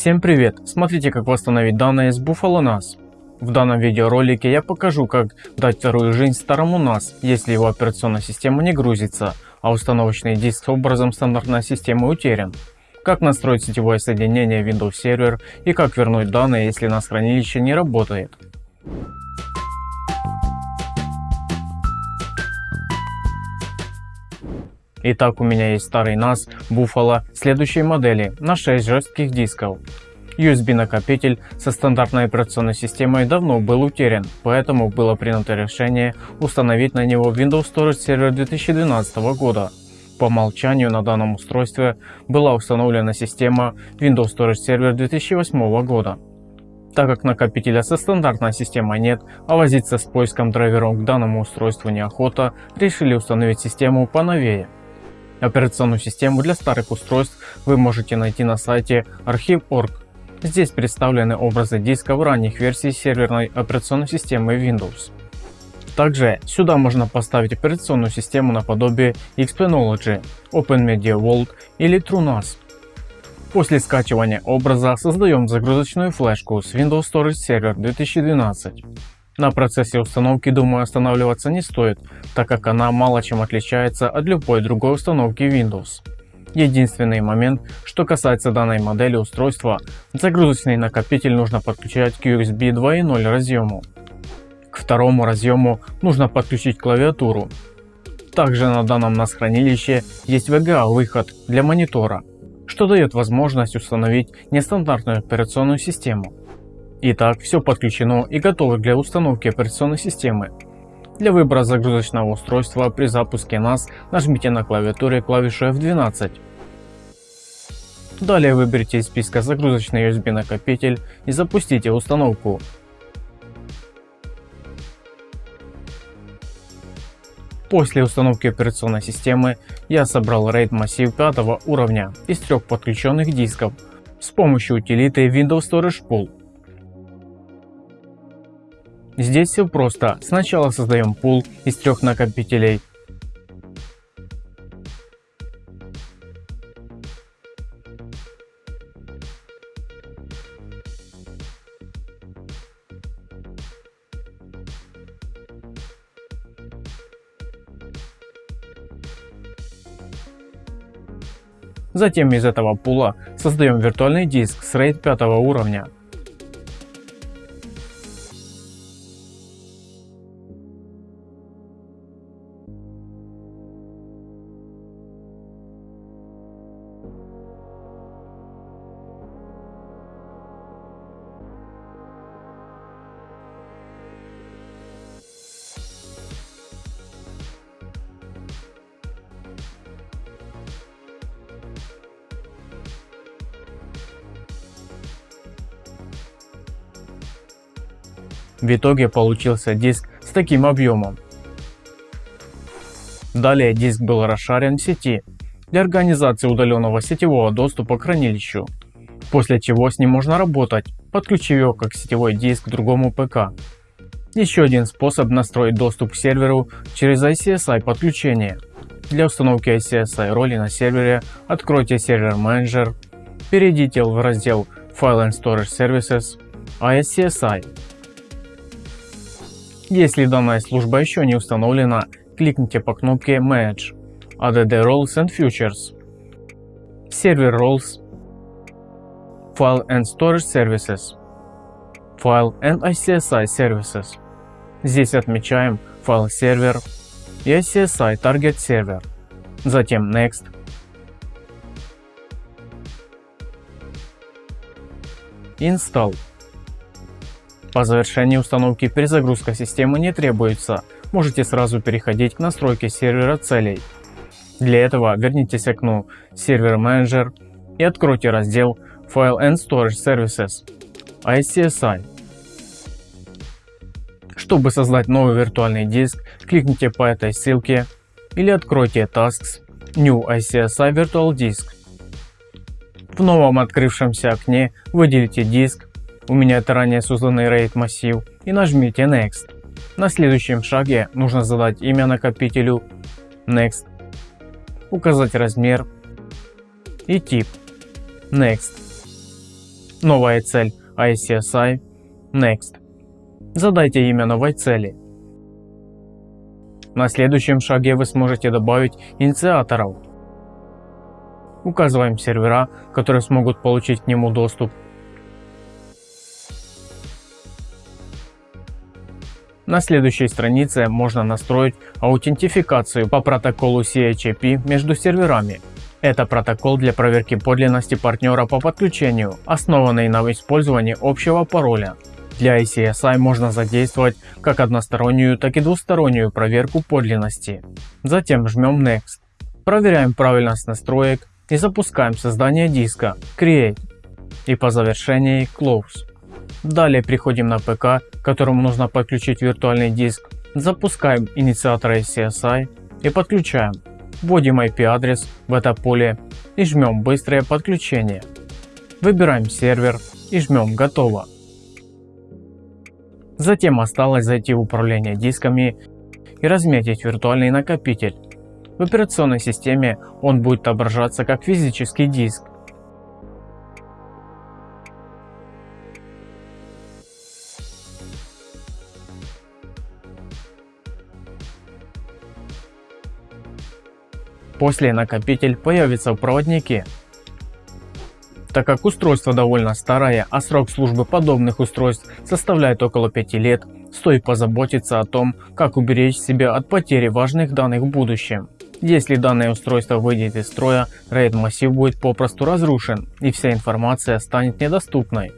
Всем привет! Смотрите как восстановить данные с Buffalo NAS. В данном видеоролике я покажу как дать вторую жизнь старому NAS, если его операционная система не грузится, а установочный диск с образом стандартной системы утерян. Как настроить сетевое соединение Windows Server и как вернуть данные, если NAS хранилище не работает. Итак, у меня есть старый NAS Buffalo следующей модели на 6 жестких дисков. USB накопитель со стандартной операционной системой давно был утерян, поэтому было принято решение установить на него Windows Storage Server 2012 года. По умолчанию на данном устройстве была установлена система Windows Storage Server 2008 года. Так как накопителя со стандартной системой нет, а возиться с поиском драйверов к данному устройству неохота, решили установить систему поновее. Операционную систему для старых устройств вы можете найти на сайте archive.org. Здесь представлены образы дисков ранних версий серверной операционной системы Windows. Также сюда можно поставить операционную систему наподобие Xpanology, OpenMedia Vault или TrueNAS. После скачивания образа создаем загрузочную флешку с Windows Storage Server 2012. На процессе установки думаю останавливаться не стоит, так как она мало чем отличается от любой другой установки Windows. Единственный момент, что касается данной модели устройства, загрузочный накопитель нужно подключать к USB 2.0 разъему. К второму разъему нужно подключить клавиатуру. Также на данном NAS хранилище есть VGA выход для монитора, что дает возможность установить нестандартную операционную систему. Итак, все подключено и готово для установки операционной системы. Для выбора загрузочного устройства при запуске NAS нажмите на клавиатуре клавишу F12. Далее выберите из списка загрузочный USB накопитель и запустите установку. После установки операционной системы я собрал RAID массив 5 уровня из трех подключенных дисков с помощью утилиты Windows Storage Pool. Здесь все просто. Сначала создаем пул из трех накопителей. Затем из этого пула создаем виртуальный диск с RAID 5 уровня. В итоге получился диск с таким объемом. Далее диск был расшарен в сети для организации удаленного сетевого доступа к хранилищу, после чего с ним можно работать, подключив его как сетевой диск к другому ПК. Еще один способ настроить доступ к серверу через ICSI подключение. Для установки ICSI роли на сервере откройте сервер менеджер, перейдите в раздел File and Storage Services, ICSI если данная служба еще не установлена, кликните по кнопке Manage, ADD Roles and Futures, Server Roles, File and Storage Services, File and ICSI Services. Здесь отмечаем файл сервер и ICSI Target Server. Затем Next. Install. По завершении установки перезагрузка системы не требуется, можете сразу переходить к настройке сервера целей. Для этого вернитесь к окну Server Manager и откройте раздел File and Storage Services ICSI. Чтобы создать новый виртуальный диск, кликните по этой ссылке или откройте Tasks New ICSI Virtual Disk. В новом открывшемся окне выделите диск у меня это ранее созданный RAID массив и нажмите Next. На следующем шаге нужно задать имя накопителю Next, указать размер и тип Next. Новая цель ICSI Next. Задайте имя новой цели. На следующем шаге вы сможете добавить инициаторов. Указываем сервера, которые смогут получить к нему доступ. На следующей странице можно настроить аутентификацию по протоколу CHAP между серверами. Это протокол для проверки подлинности партнера по подключению, основанный на использовании общего пароля. Для ICSI можно задействовать как одностороннюю, так и двустороннюю проверку подлинности. Затем жмем Next. Проверяем правильность настроек и запускаем создание диска Create и по завершении Close. Далее переходим на ПК, которому нужно подключить виртуальный диск. Запускаем инициатор CSI и подключаем. Вводим IP адрес в это поле и жмем быстрое подключение. Выбираем сервер и жмем готово. Затем осталось зайти в управление дисками и разметить виртуальный накопитель. В операционной системе он будет отображаться как физический диск. После накопитель появится в проводнике. Так как устройство довольно старое, а срок службы подобных устройств составляет около 5 лет, стоит позаботиться о том, как уберечь себя от потери важных данных в будущем. Если данное устройство выйдет из строя, RAID массив будет попросту разрушен и вся информация станет недоступной.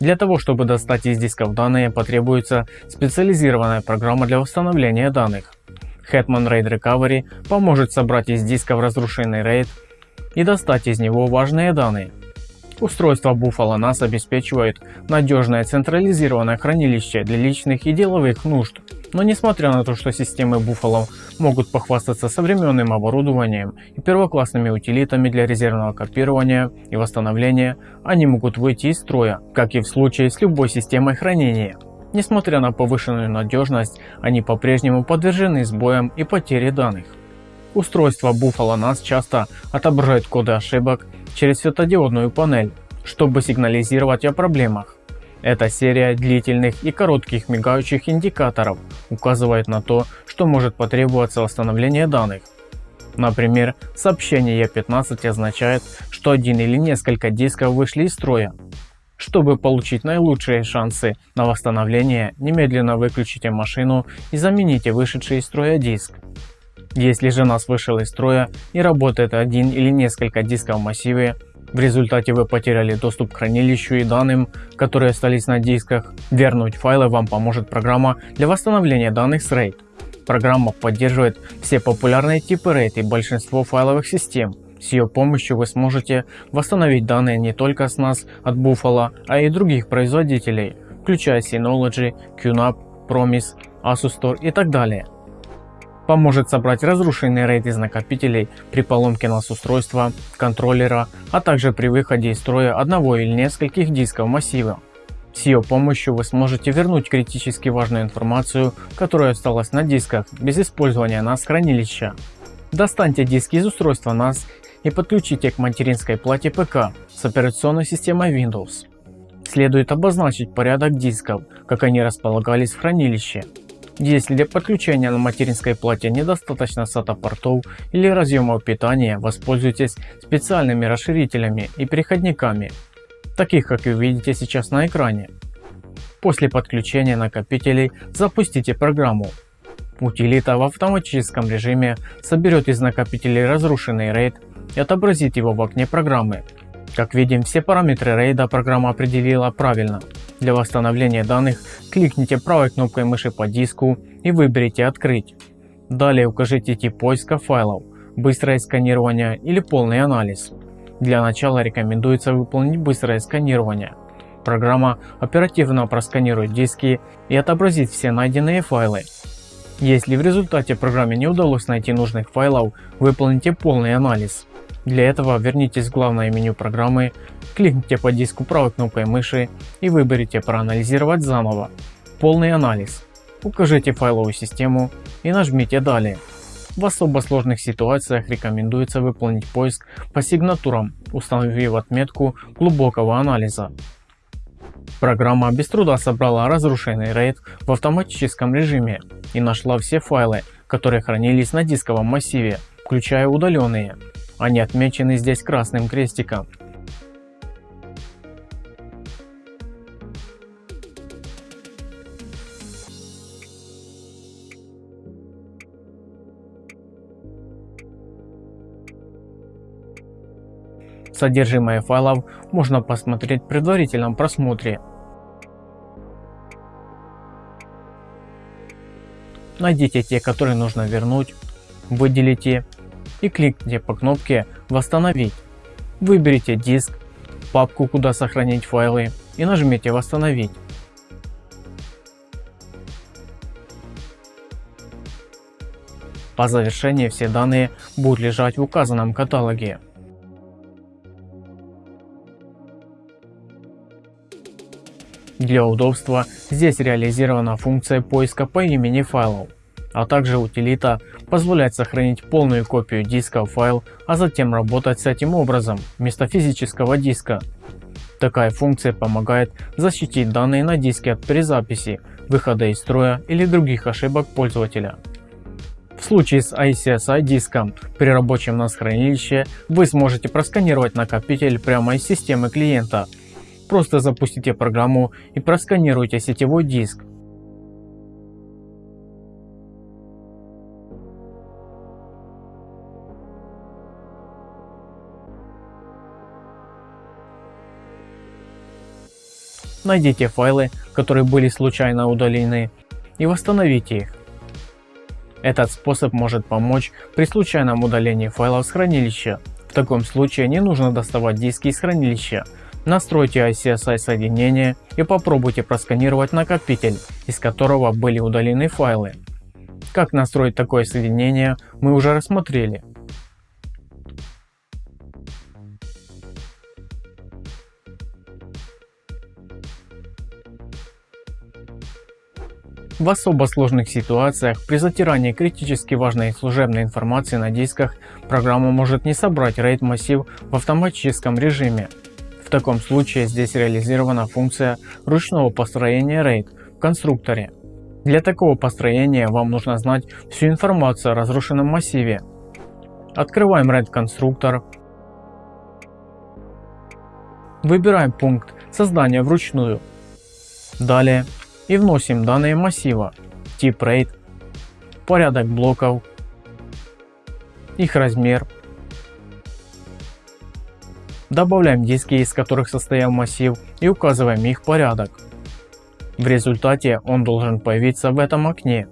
Для того чтобы достать из дисков данные потребуется специализированная программа для восстановления данных. Hetman RAID Recovery поможет собрать из дисков разрушенный RAID и достать из него важные данные. Устройство Buffalo NAS обеспечивает надежное централизованное хранилище для личных и деловых нужд. Но несмотря на то, что системы Buffalo могут похвастаться современным оборудованием и первоклассными утилитами для резервного копирования и восстановления, они могут выйти из строя, как и в случае с любой системой хранения. Несмотря на повышенную надежность, они по-прежнему подвержены сбоям и потере данных. Устройства Buffalo NAS часто отображают коды ошибок через светодиодную панель, чтобы сигнализировать о проблемах. Эта серия длительных и коротких мигающих индикаторов указывает на то, что может потребоваться восстановление данных. Например, сообщение E15 означает, что один или несколько дисков вышли из строя. Чтобы получить наилучшие шансы на восстановление, немедленно выключите машину и замените вышедший из строя диск. Если же NAS вышел из строя и работает один или несколько дисков в массиве, в результате вы потеряли доступ к хранилищу и данным, которые остались на дисках. Вернуть файлы вам поможет программа для восстановления данных с RAID. Программа поддерживает все популярные типы RAID и большинство файловых систем. С ее помощью вы сможете восстановить данные не только с NAS от Buffalo, а и других производителей, включая Synology, QNAP, Promise, Asus Store и так далее поможет собрать разрушенный RAID из накопителей при поломке NAS устройства, контроллера, а также при выходе из строя одного или нескольких дисков массива. С ее помощью вы сможете вернуть критически важную информацию, которая осталась на дисках без использования NAS хранилища. Достаньте диски из устройства NAS и подключите к материнской плате ПК с операционной системой Windows. Следует обозначить порядок дисков, как они располагались в хранилище. Если для подключения на материнской плате недостаточно SATA портов или разъемов питания, воспользуйтесь специальными расширителями и переходниками, таких как вы видите сейчас на экране. После подключения накопителей запустите программу. Утилита в автоматическом режиме соберет из накопителей разрушенный RAID и отобразит его в окне программы. Как видим, все параметры RAID программа определила правильно. Для восстановления данных кликните правой кнопкой мыши по диску и выберите «Открыть». Далее укажите тип поиска файлов, быстрое сканирование или полный анализ. Для начала рекомендуется выполнить быстрое сканирование. Программа оперативно просканирует диски и отобразит все найденные файлы. Если в результате программе не удалось найти нужных файлов, выполните полный анализ. Для этого вернитесь в главное меню программы, кликните по диску правой кнопкой мыши и выберите проанализировать заново. Полный анализ. Укажите файловую систему и нажмите далее. В особо сложных ситуациях рекомендуется выполнить поиск по сигнатурам, установив отметку глубокого анализа. Программа без труда собрала разрушенный RAID в автоматическом режиме и нашла все файлы, которые хранились на дисковом массиве, включая удаленные. Они отмечены здесь красным крестиком. Содержимое файлов можно посмотреть в предварительном просмотре. Найдите те, которые нужно вернуть, выделите и кликните по кнопке «Восстановить». Выберите диск, папку, куда сохранить файлы и нажмите «Восстановить». По завершении все данные будут лежать в указанном каталоге. Для удобства здесь реализирована функция поиска по имени файлов, а также утилита позволяет сохранить полную копию диска в файл, а затем работать с этим образом вместо физического диска. Такая функция помогает защитить данные на диске от перезаписи, выхода из строя или других ошибок пользователя. В случае с ICSI диском при рабочем NAS хранилище вы сможете просканировать накопитель прямо из системы клиента Просто запустите программу и просканируйте сетевой диск. Найдите файлы, которые были случайно удалены и восстановите их. Этот способ может помочь при случайном удалении файлов с хранилища. В таком случае не нужно доставать диски из хранилища, Настройте ICSI соединение и попробуйте просканировать накопитель, из которого были удалены файлы. Как настроить такое соединение мы уже рассмотрели. В особо сложных ситуациях при затирании критически важной служебной информации на дисках программа может не собрать RAID массив в автоматическом режиме таком случае здесь реализована функция ручного построения RAID в конструкторе. Для такого построения вам нужно знать всю информацию о разрушенном массиве. Открываем RAID конструктор. Выбираем пункт создания вручную. Далее и вносим данные массива, тип RAID, порядок блоков, их размер, Добавляем диски, из которых состоял массив и указываем их порядок. В результате он должен появиться в этом окне.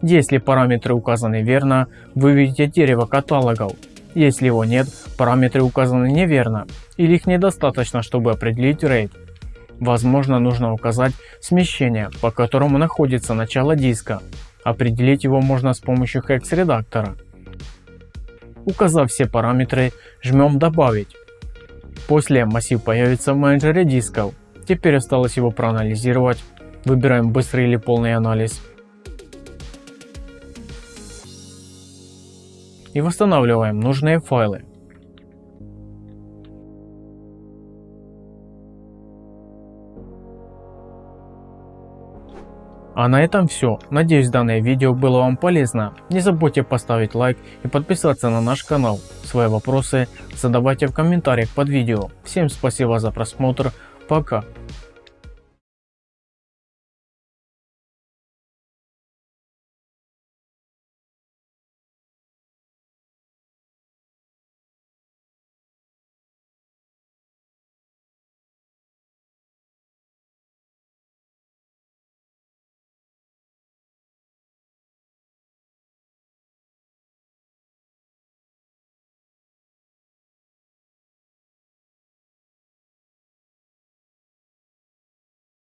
Если параметры указаны верно, вы видите дерево каталогов. Если его нет, параметры указаны неверно или их недостаточно, чтобы определить RAID. Возможно, нужно указать смещение, по которому находится начало диска. Определить его можно с помощью hex редактора. Указав все параметры, жмем «Добавить». После массив появится в менеджере дисков. Теперь осталось его проанализировать. Выбираем быстрый или полный анализ. И восстанавливаем нужные файлы. А на этом все. Надеюсь данное видео было вам полезно. Не забудьте поставить лайк и подписаться на наш канал. Свои вопросы задавайте в комментариях под видео. Всем спасибо за просмотр. Пока.